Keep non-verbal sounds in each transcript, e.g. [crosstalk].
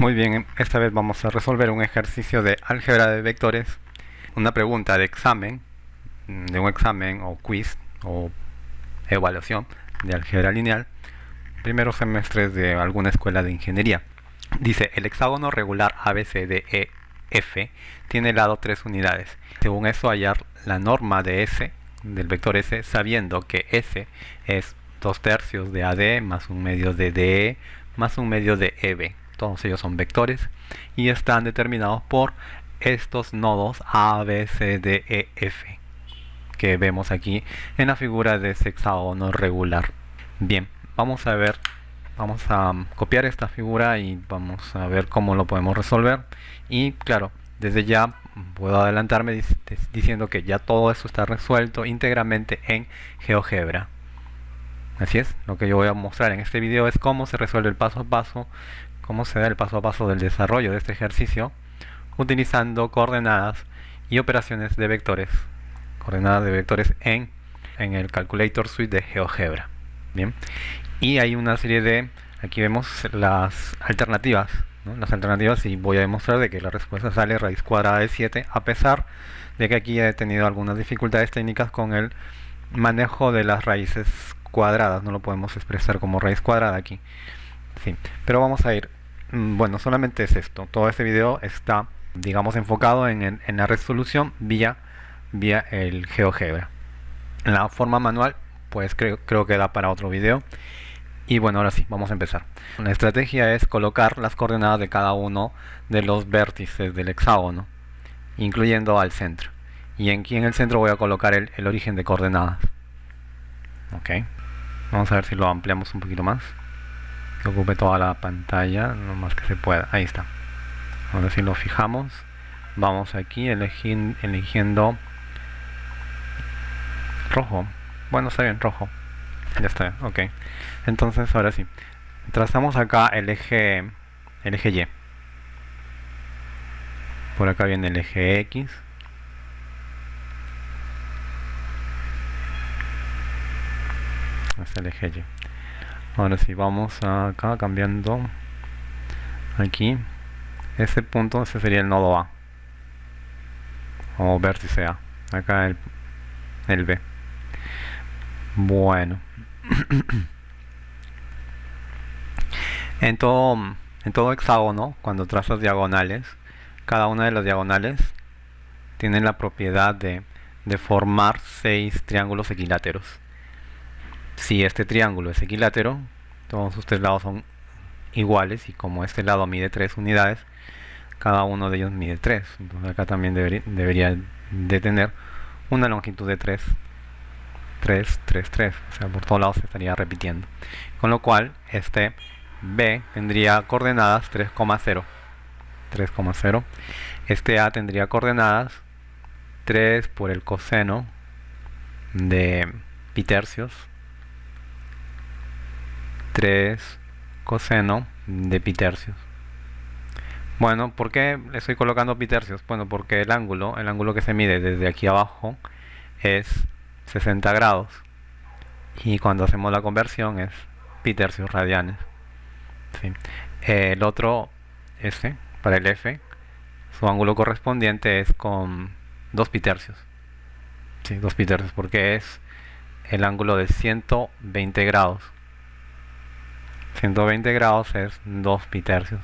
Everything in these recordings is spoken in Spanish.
Muy bien, esta vez vamos a resolver un ejercicio de álgebra de vectores, una pregunta de examen, de un examen o quiz o evaluación de álgebra lineal, primeros semestres de alguna escuela de ingeniería. Dice, el hexágono regular ABCDEF tiene lado 3 unidades. Según eso, hallar la norma de S, del vector S, sabiendo que S es 2 tercios de AD más un medio de DE más un medio de EB todos ellos son vectores y están determinados por estos nodos A, B, C, D, E, F que vemos aquí en la figura de ese hexágono regular. Bien, vamos a ver vamos a copiar esta figura y vamos a ver cómo lo podemos resolver. Y claro, desde ya puedo adelantarme diciendo que ya todo esto está resuelto íntegramente en GeoGebra. Así es, lo que yo voy a mostrar en este video es cómo se resuelve el paso a paso cómo se da el paso a paso del desarrollo de este ejercicio utilizando coordenadas y operaciones de vectores coordenadas de vectores en, en el Calculator Suite de GeoGebra bien y hay una serie de aquí vemos las alternativas las alternativas y voy a demostrar de que la respuesta sale raíz cuadrada de 7 a pesar de que aquí he tenido algunas dificultades técnicas con el manejo de las raíces cuadradas. No lo podemos expresar como raíz cuadrada aquí sí, pero vamos a ir Mm, bueno, solamente es esto. Todo este video está, digamos, enfocado en, la resolución vía, vía el GeoGebra. La forma manual, pues creo, creo que da para otro video. Y bueno, ahora sí, vamos a empezar. La estrategia es colocar las coordenadas de cada uno de los vértices del hexágono, incluyendo al centro. Y aquí en el centro voy a colocar el, el origen de coordenadas. Ok. Vamos a ver si lo ampliamos un poquito más ocupe toda la pantalla lo más que se pueda. Ahí está. Ahora si lo fijamos. Vamos aquí eligiendo rojo. Bueno está bien rojo. Ya está ok. Entonces ahora sí. Trazamos acá el eje el eje y. Por acá viene el eje x. Hasta el eje y ahora sí vamos acá cambiando aquí. Ese punto ese sería el nodo A. O vértice A. Acá el, el B. Bueno. [clears throat] En todo en todo hexágono cuando trazas diagonales cada una de las diagonales tiene la propiedad de, de formar seis triángulos equiláteros si este triángulo es equilátero, todos sus tres lados son iguales y como este lado mide 3 unidades, cada uno de ellos mide 3. Entonces acá también debería, de tener una longitud de 3. 3, 3, 3. O sea, por todos lados se estaría repitiendo. Con lo cual, este B tendría coordenadas 3,0. 3,0. Este A tendría coordenadas 3 por el coseno de pi tercios 3 coseno de pi tercios. Bueno, ¿por qué le estoy colocando pi tercios? Bueno, porque el ángulo, el ángulo que se mide desde aquí abajo es 60 grados. Y cuando hacemos la conversión es pi tercios radianes. El otro, este, para el F, su ángulo correspondiente es con 2 pi tercios. Sí, 2 pi tercios, porque es el ángulo de 120 grados. 120 grados es 2 pi tercios.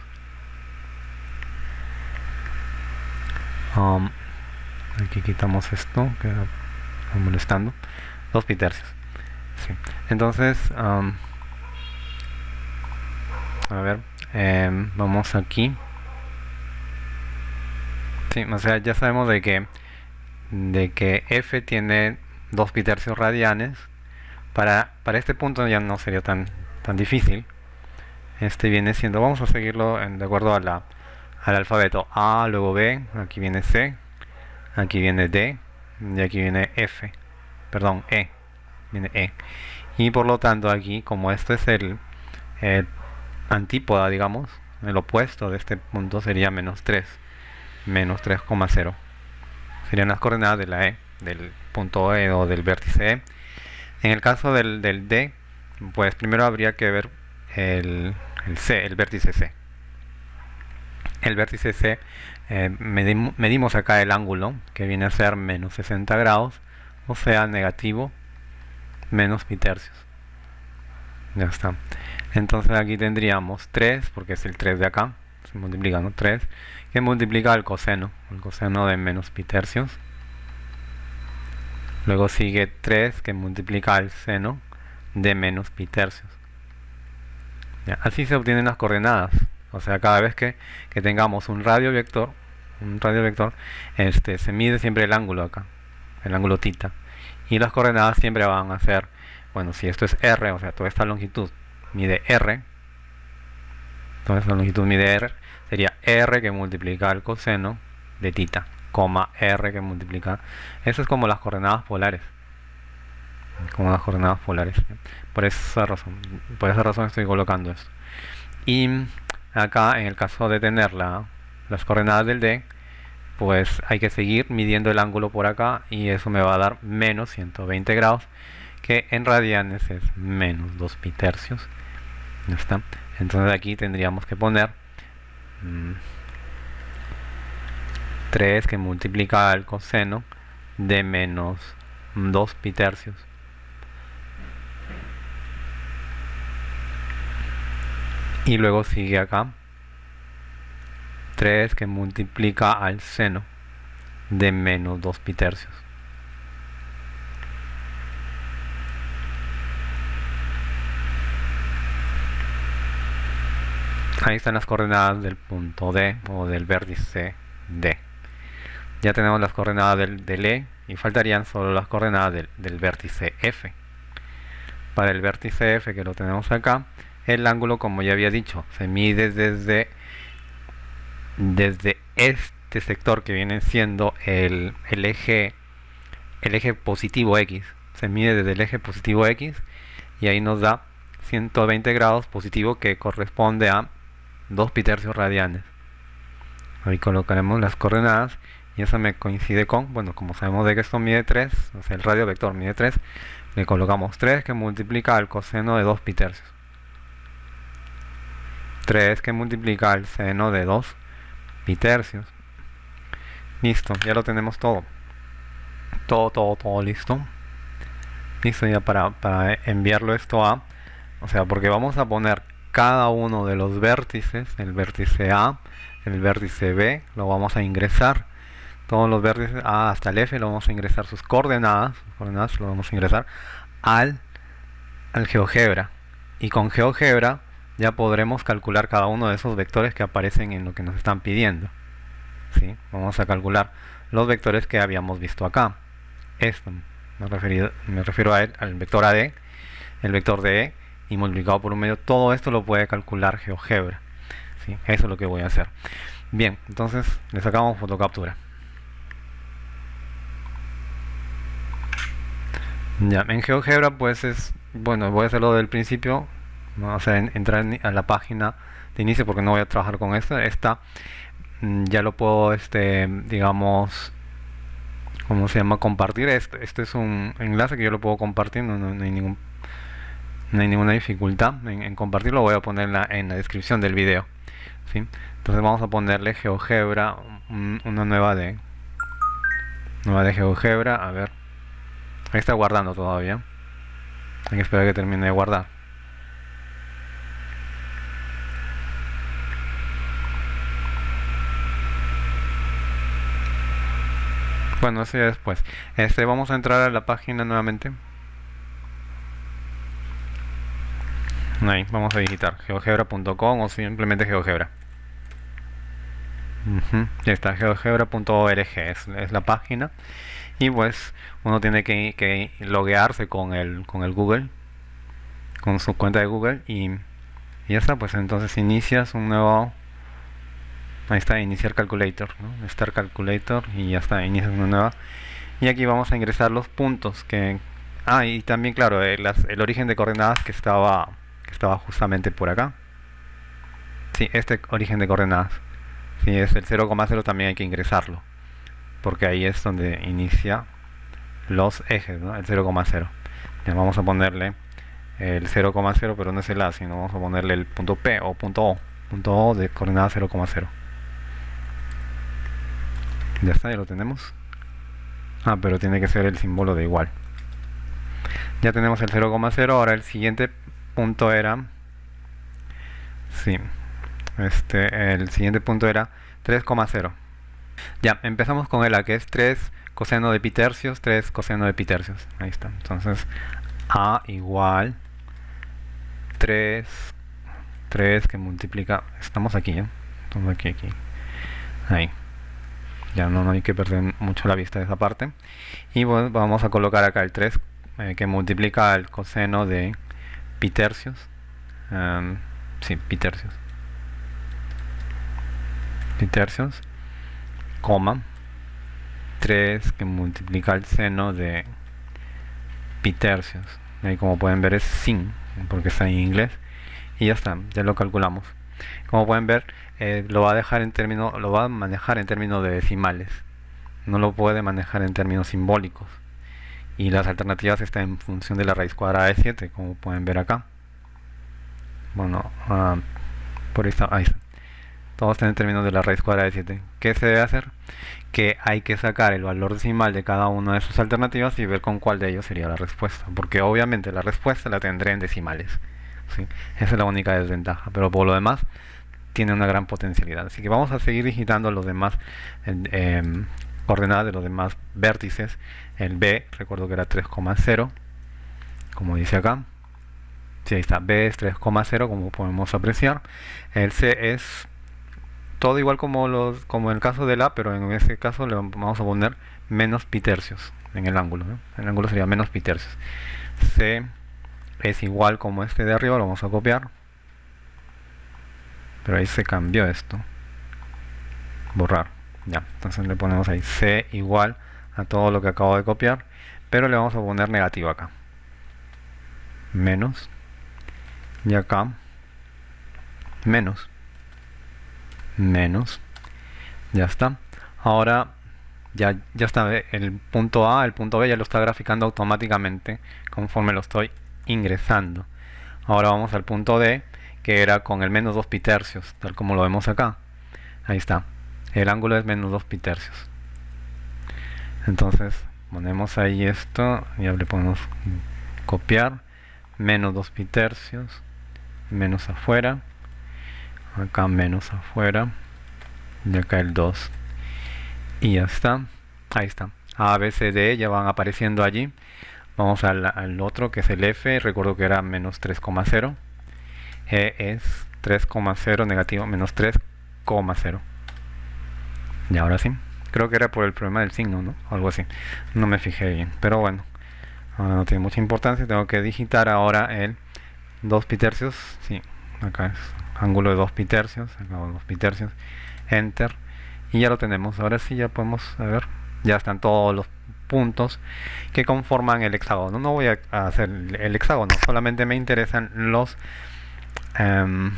Um, aquí quitamos esto que está molestando. 2 pi tercios. Entonces, um, a ver, em, vamos aquí. Sí, o sea, ya sabemos de que de que f tiene 2 pi tercios radianes. Para, para este punto ya no sería tan, tan difícil este viene siendo, vamos a seguirlo de acuerdo a al alfabeto A, luego B, aquí viene C, aquí viene D, y aquí viene F, perdón, E, viene E. Y por lo tanto aquí, como este es el, antípoda, digamos, el opuesto de este punto sería menos 3, menos 3,0. Serían las coordenadas de la E, del punto E o del vértice E. En el caso del, del D, pues primero habría que ver el, el C, el vértice C. el vértice C eh, medimos acá el ángulo que viene a ser menos 60 grados o sea negativo menos pi tercios ya está. Entonces aquí tendríamos 3 porque es el 3 de acá se multiplica 3 que multiplica el coseno el coseno de menos pi tercios. Luego sigue 3 que multiplica el seno de menos pi tercios así se obtienen las coordenadas. O sea cada vez que, tengamos un radio vector un radio vector este se mide siempre el ángulo acá el ángulo tita y las coordenadas siempre van a ser bueno si esto es r o sea toda esta longitud mide r toda esta longitud mide r sería r que multiplica el coseno de tita coma r que multiplica eso es como las coordenadas polares como las coordenadas polares. Por esa razón por esa razón estoy colocando esto. Y acá en el caso de tener las coordenadas del D pues hay que seguir midiendo el ángulo por acá y eso me va a dar menos 120 grados que en radianes es menos 2 pi tercios está. Entonces aquí tendríamos que poner 3 mm, que multiplica el coseno de menos 2 pi tercios y luego sigue acá. 3 que multiplica al seno de menos 2 pi tercios. Ahí están las coordenadas del punto D o del vértice D. Ya tenemos las coordenadas del, E y faltarían solo las coordenadas del, del vértice F. Para el vértice F que lo tenemos acá el ángulo como ya había dicho. Se mide desde desde este sector que viene siendo el, eje el eje positivo x. Se mide desde el eje positivo x y ahí nos da 120 grados positivo que corresponde a 2 pi tercios radianes. Ahí colocaremos las coordenadas y eso me coincide con, bueno, como sabemos de que esto mide 3, o sea, el radio vector mide 3, le colocamos 3 que multiplica al coseno de 2 pi tercios. 3 que multiplica el seno de 2 pi tercios. Listo, ya lo tenemos todo. Todo, todo, todo listo. Listo ya para, para enviarlo esto a... O sea, porque vamos a poner cada uno de los vértices, el vértice A, el vértice B, lo vamos a ingresar. Todos los vértices A hasta el F lo vamos a ingresar sus coordenadas, sus coordenadas lo vamos a ingresar al, al GeoGebra. Y con GeoGebra ya podremos calcular cada uno de esos vectores que aparecen en lo que nos están pidiendo. ¿Sí? Vamos a calcular los vectores que habíamos visto acá. Esto, me, me refiero a él, al vector AD, el vector DE y multiplicado por un medio. Todo esto lo puede calcular GeoGebra. ¿sí? Eso es lo que voy a hacer. Bien, entonces le sacamos fotocaptura. Ya, en GeoGebra pues es, bueno, voy a hacerlo del principio vamos a entrar a la página de inicio porque no voy a trabajar con esto esta mm, ya lo puedo este digamos ¿cómo se llama? compartir. Este, este es un enlace que yo lo puedo compartir no, hay ningún no hay ninguna dificultad en, compartirlo. Voy a ponerla en la descripción del video entonces vamos a ponerle GeoGebra una nueva de nueva de GeoGebra. A ver ahí está guardando todavía. Hay que esperar que termine de guardar Bueno, eso ya después. Este, vamos a entrar a la página nuevamente. Ahí, vamos a digitar geogebra.com o simplemente geogebra. Ya está, geogebra.org es, la página. Y pues uno tiene que, que, loguearse con el, con el Google, con su cuenta de Google y, y ya está, pues entonces inicias un nuevo ahí está iniciar calculator ¿no? start calculator y ya está inicias una nueva. Y aquí vamos a ingresar los puntos que ah y también claro el, eh, el origen de coordenadas que estaba que estaba justamente por acá. Sí este origen de coordenadas. Si es el 0,0 también hay que ingresarlo porque ahí es donde inicia los ejes ¿no? el 0,0 vamos a ponerle el 0,0 pero no es el A sino vamos a ponerle el punto P o punto O punto O de coordenada 0,0 ya está, ya lo tenemos. Ah, pero tiene que ser el símbolo de igual. Ya tenemos el 0,0 ahora el siguiente punto era sí este el siguiente punto era 3,0 ya empezamos con el a que es 3 coseno de pi tercios 3 coseno de pi tercios. Ahí está. Entonces a igual 3 3 que multiplica estamos aquí ¿eh? estamos aquí aquí. Ahí ya no, hay que perder mucho la vista de esa parte. Y bueno, vamos a colocar acá el 3 eh, que multiplica el coseno de pi tercios um, sí, pi tercios. Pi tercios coma 3 que multiplica el seno de pi tercios. Ahí como pueden ver es sin porque está en inglés. Y ya está, ya lo calculamos como pueden ver eh, lo va a dejar en términos lo va a manejar en términos de decimales. No lo puede manejar en términos simbólicos. Y las alternativas están en función de la raíz cuadrada de 7 como pueden ver acá. Bueno uh, por está, ahí está. Todo está en términos de la raíz cuadrada de 7 ¿qué se debe hacer? que hay que sacar el valor decimal de cada una de sus alternativas y ver con cuál de ellos sería la respuesta. Porque obviamente la respuesta la tendré en decimales esa es la única desventaja pero por lo demás tiene una gran potencialidad. Así que vamos a seguir digitando los demás eh, coordenadas de los demás vértices. El B, recuerdo que era 3,0, como dice acá. Sí, ahí está, B es 3,0, como podemos apreciar. El C es todo igual como, los, como en el caso del A, pero en este caso le vamos a poner menos pi tercios en el ángulo. El ángulo sería menos pi tercios. C es igual como este de arriba, lo vamos a copiar. Pero ahí se cambió esto. Borrar. Ya entonces le ponemos ahí c igual a todo lo que acabo de copiar pero le vamos a poner negativo acá. Menos. Y acá menos. Menos. Ya está. Ahora ya, ya está el punto A, el punto B ya lo está graficando automáticamente conforme lo estoy ingresando ahora vamos al punto D que era con el menos 2 pi tercios, tal como lo vemos acá. Ahí está. El ángulo es menos 2 pi tercios. Entonces, ponemos ahí esto, ya le podemos copiar, menos 2 pi tercios, menos afuera, acá menos afuera, y acá el 2. Y ya está. Ahí está. A, B, C, D ya van apareciendo allí. Vamos al, otro que es el F, recuerdo que era menos 3,0 e es 3,0 negativo menos 3,0 y ahora sí. Creo que era por el problema del signo ¿no? algo así. No me fijé bien. Pero bueno ahora no tiene mucha importancia. Tengo que digitar ahora el 2 pi tercios sí acá es ángulo de 2 pi tercios acá 2 pi tercios enter. Y ya lo tenemos. Ahora sí ya podemos ver. Ya están todos los puntos que conforman el hexágono no voy a hacer el hexágono solamente me interesan los Em,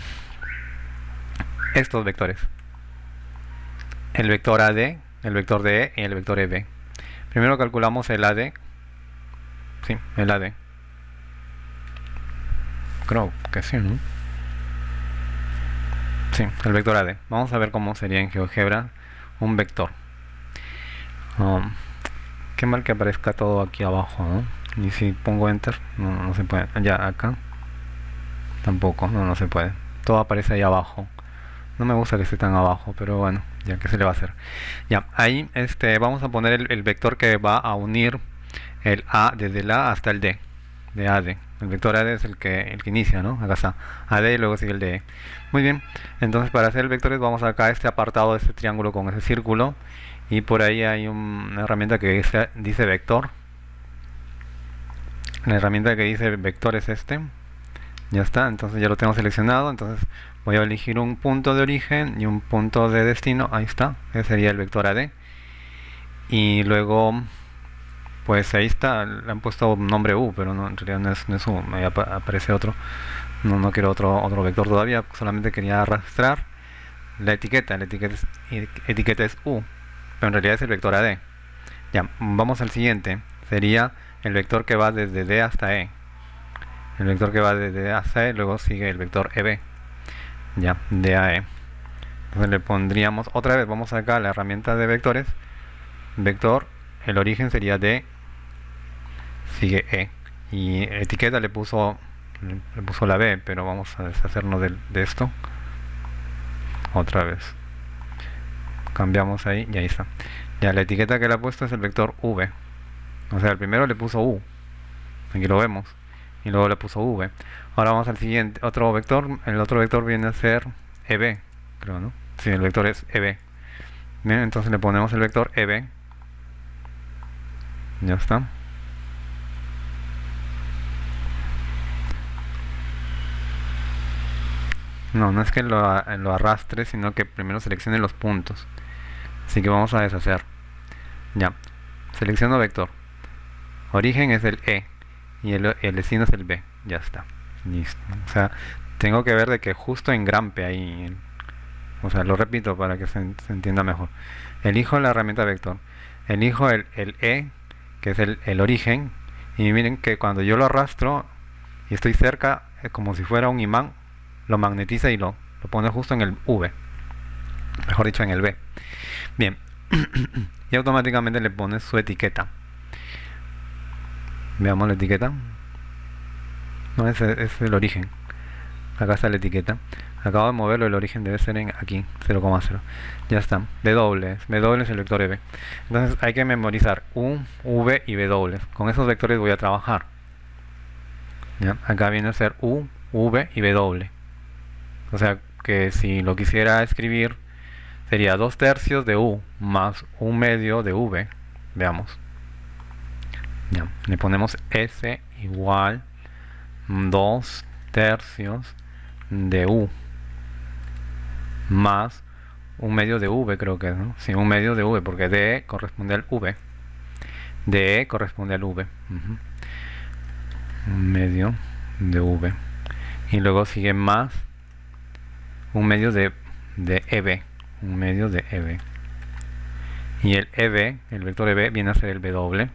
estos vectores. El vector AD, el vector DE y el vector EB. Primero calculamos el AD. Sí, el AD. Creo que sí, ¿no? Sí, el vector AD. Vamos a ver cómo sería en GeoGebra un vector. Um, mal que aparezca todo aquí abajo, ¿no? Y si pongo enter, no, no se puede. Ya, acá. Tampoco, no, no se puede. Todo aparece ahí abajo. No me gusta que esté tan abajo, pero bueno, ya que se le va a hacer. Ya, ahí este, vamos a poner el, vector que va a unir el A desde el A hasta el D, de AD. El vector AD es el que, el que inicia, ¿no? Acá está, AD y luego sigue el D. Muy bien, entonces para hacer el vectores vamos acá a este apartado de este triángulo con ese círculo y por ahí hay una herramienta que dice, vector. La herramienta que dice vector es este. Ya está entonces ya lo tengo seleccionado. Entonces voy a elegir un punto de origen y un punto de destino. Ahí está ese sería el vector AD y luego pues ahí está le han puesto nombre U pero en realidad no es, no es U me aparece otro. No, no quiero otro otro vector todavía solamente quería arrastrar la etiqueta. La etiqueta etiqueta es U pero en realidad es el vector AD ya vamos al siguiente sería el vector que va desde D hasta E el vector que va desde A C, luego sigue el vector EB, ya, de AE. Entonces le pondríamos, otra vez, vamos acá a la herramienta de vectores, vector, el origen sería D, sigue E. Y etiqueta le puso, le puso la B, pero vamos a deshacernos de, de esto. Otra vez. Cambiamos ahí y ahí está. Ya la etiqueta que le ha puesto es el vector V. O sea, el primero le puso U. Aquí lo vemos. Y luego le puso V. Ahora vamos al siguiente, otro vector. El otro vector viene a ser EB, creo, ¿no? Sí, el vector es EB. Bien, entonces le ponemos el vector EB. Ya está. No, no es que lo, arrastre, sino que primero seleccione los puntos. Así que vamos a deshacer. Ya. Selecciono vector. Origen es el E y el, el destino es el B. Ya está. Listo. O sea, tengo que ver de que justo en grampe ahí. O sea, lo repito para que se, entienda mejor. Elijo la herramienta vector. Elijo el, el E, que es el, el origen. Y miren que cuando yo lo arrastro y estoy cerca, es como si fuera un imán, lo magnetiza y lo, lo pone justo en el V. Mejor dicho, en el B. Bien. [clears throat] y automáticamente le pone su etiqueta. Veamos la etiqueta. No, ese es el origen. Acá está la etiqueta. Acabo de moverlo, el origen debe ser en aquí, 0,0. Ya está. W. W es el vector EB. Entonces hay que memorizar U, V y W. Con esos vectores voy a trabajar. ¿Ya? Acá viene a ser U, V y W. O sea que si lo quisiera escribir sería 2 tercios de U más 1 medio de V. Veamos. Ya. Le ponemos S igual 2 tercios de U más un medio de V creo que es, ¿no? Sí, un medio de V porque DE corresponde al V DE corresponde al V un medio de V y luego sigue más un medio de, de EB un medio de EB y el EB, el vector EB viene a ser el W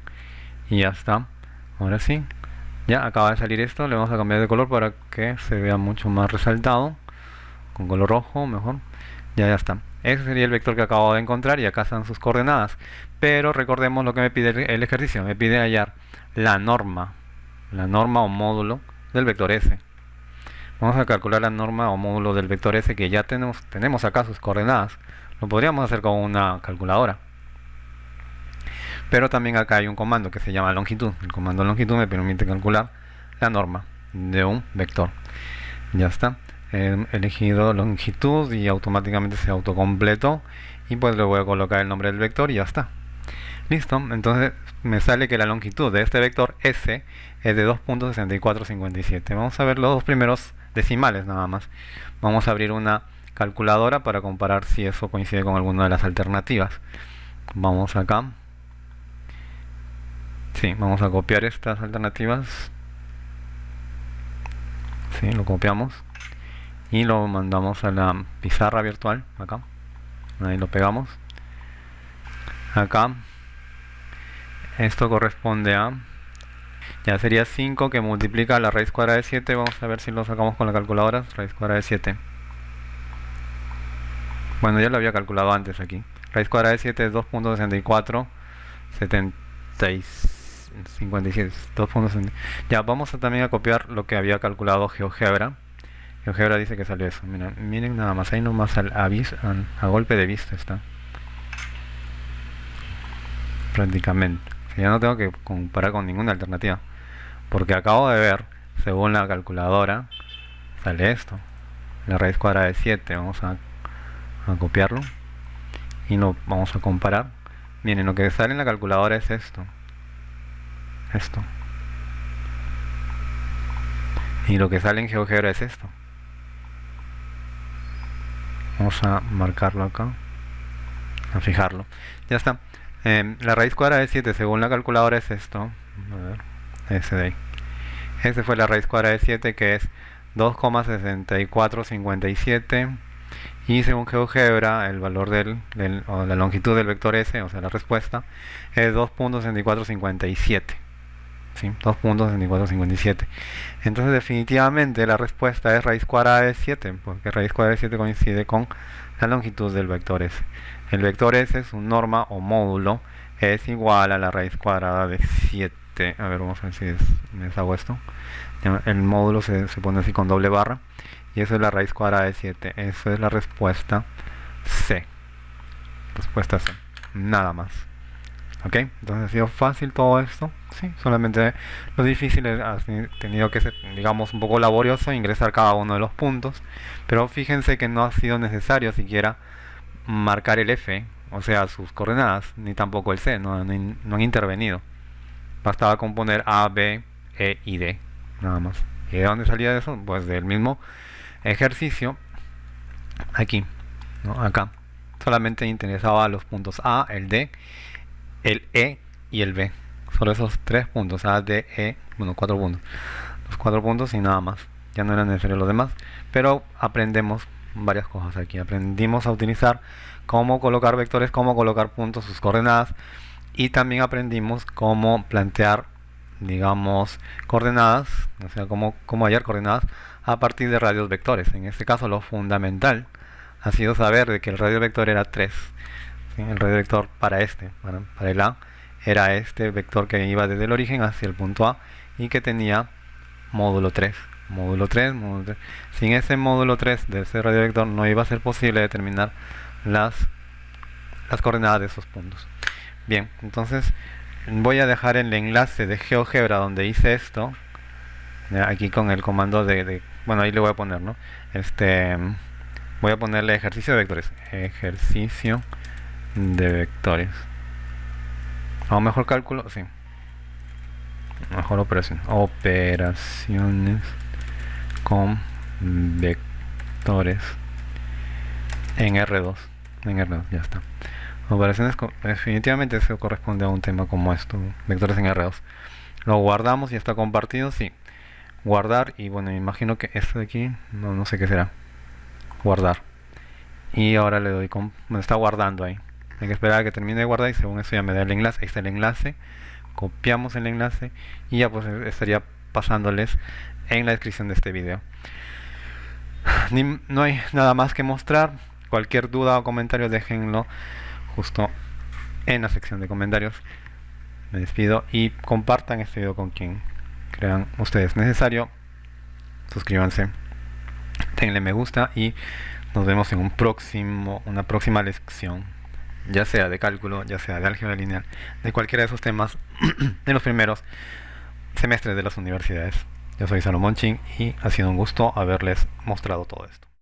y ya está. Ahora sí. Ya acaba de salir esto. Le vamos a cambiar de color para que se vea mucho más resaltado. Con color rojo mejor. Ya ya está. Ese sería el vector que acabo de encontrar y acá están sus coordenadas. Pero recordemos lo que me pide el ejercicio. Me pide hallar la norma. La norma o módulo del vector s vamos a calcular la norma o módulo del vector s que ya tenemos tenemos acá sus coordenadas. Lo podríamos hacer con una calculadora. Pero también acá hay un comando que se llama longitud. El comando longitud me permite calcular la norma de un vector. Ya está. He elegido longitud y automáticamente se autocompletó. Y pues le voy a colocar el nombre del vector y ya está listo entonces me sale que la longitud de este vector s es de 2.6457 vamos a ver los dos primeros decimales nada más vamos a abrir una calculadora para comparar si eso coincide con alguna de las alternativas vamos acá Sí, vamos a copiar estas alternativas. Sí, lo copiamos. Y lo mandamos a la pizarra virtual, acá. Ahí lo pegamos. Acá. Esto corresponde a... Ya sería 5 que multiplica la raíz cuadrada de 7. Vamos a ver si lo sacamos con la calculadora. Raíz cuadrada de 7. Bueno, ya lo había calculado antes aquí. Raíz cuadrada de 7 es 2.64. 76. 57, Ya, vamos a también a copiar lo que había calculado GeoGebra. GeoGebra dice que salió eso. Miren, miren nada más, ahí nomás al aviso, a, golpe de vista está. Prácticamente. Ya no tengo que comparar con ninguna alternativa. Porque acabo de ver, según la calculadora, sale esto. La raíz cuadrada de 7. Vamos a, copiarlo. Y lo vamos a comparar. Miren, lo que sale en la calculadora es esto esto y lo que sale en GeoGebra es esto vamos a marcarlo acá a fijarlo ya está em, la raíz cuadrada de 7 según la calculadora es esto. A ver, ese de ahí. Ese fue la raíz cuadrada de 7 que es 2,6457 y según GeoGebra el valor del, o la longitud del vector S, o sea la respuesta, es 2.6457 ¿sí? 2.6457 entonces definitivamente la respuesta es raíz cuadrada de 7 porque raíz cuadrada de 7 coincide con la longitud del vector S. El vector S, su norma o módulo, es igual a la raíz cuadrada de 7. A ver, vamos a ver si me deshago esto. El módulo se, pone así con doble barra. Y eso es la raíz cuadrada de 7. Eso es la respuesta C. Respuesta C. Nada más. ¿Ok? Entonces ha sido fácil todo esto. Sí, solamente lo difícil ha tenido que ser, digamos, un poco laborioso ingresar cada uno de los puntos. Pero fíjense que no ha sido necesario siquiera marcar el F, o sea, sus coordenadas, ni tampoco el C, no, han intervenido. Bastaba componer A, B, E y D, nada más. ¿Y de dónde salía eso? Pues del mismo ejercicio, aquí, ¿no? acá. Solamente interesaba los puntos A, el D, el E y el B. Solo esos tres puntos, A, D, E, bueno, cuatro puntos. Los cuatro puntos y nada más. Ya no era necesario los demás. Pero aprendemos varias cosas aquí. Aprendimos a utilizar cómo colocar vectores, cómo colocar puntos, sus coordenadas. Y también aprendimos cómo plantear, digamos, coordenadas, o sea, cómo, hallar coordenadas a partir de radios vectores. En este caso lo fundamental ha sido saber de que el radio vector era 3. El radio vector para este, para, para el A, era este vector que iba desde el origen hacia el punto A y que tenía módulo 3 módulo 3, módulo 3. Sin ese módulo 3 de ese radio vector no iba a ser posible determinar las, las coordenadas de esos puntos. Bien, entonces voy a dejar el enlace de GeoGebra donde hice esto, aquí con el comando de, bueno ahí le voy a poner, ¿no? Este, voy a ponerle ejercicio de vectores, ejercicio de vectores. O mejor cálculo, sí. Mejor operación. Operaciones con vectores en R2 en R2 ya está. Operaciones definitivamente eso corresponde a un tema como esto vectores en R2 lo guardamos y está compartido sí. Guardar y bueno me imagino que esto de aquí no, no sé qué será. Guardar. Y ahora le doy con me está guardando ahí. Hay que esperar a que termine de guardar y según eso ya me da el enlace. Ahí está el enlace. Copiamos el enlace y ya pues estaría pasándoles en la descripción de este video. no hay nada más que mostrar. Cualquier duda o comentario déjenlo justo en la sección de comentarios. Me despido y compartan este video con quien crean ustedes necesario. Suscríbanse, denle me gusta y nos vemos en un próximo, una próxima lección, ya sea de cálculo, ya sea de álgebra lineal, de cualquiera de esos temas [clears throat] de los primeros semestres de las universidades. Yo soy Salomón Ching y ha sido un gusto haberles mostrado todo esto.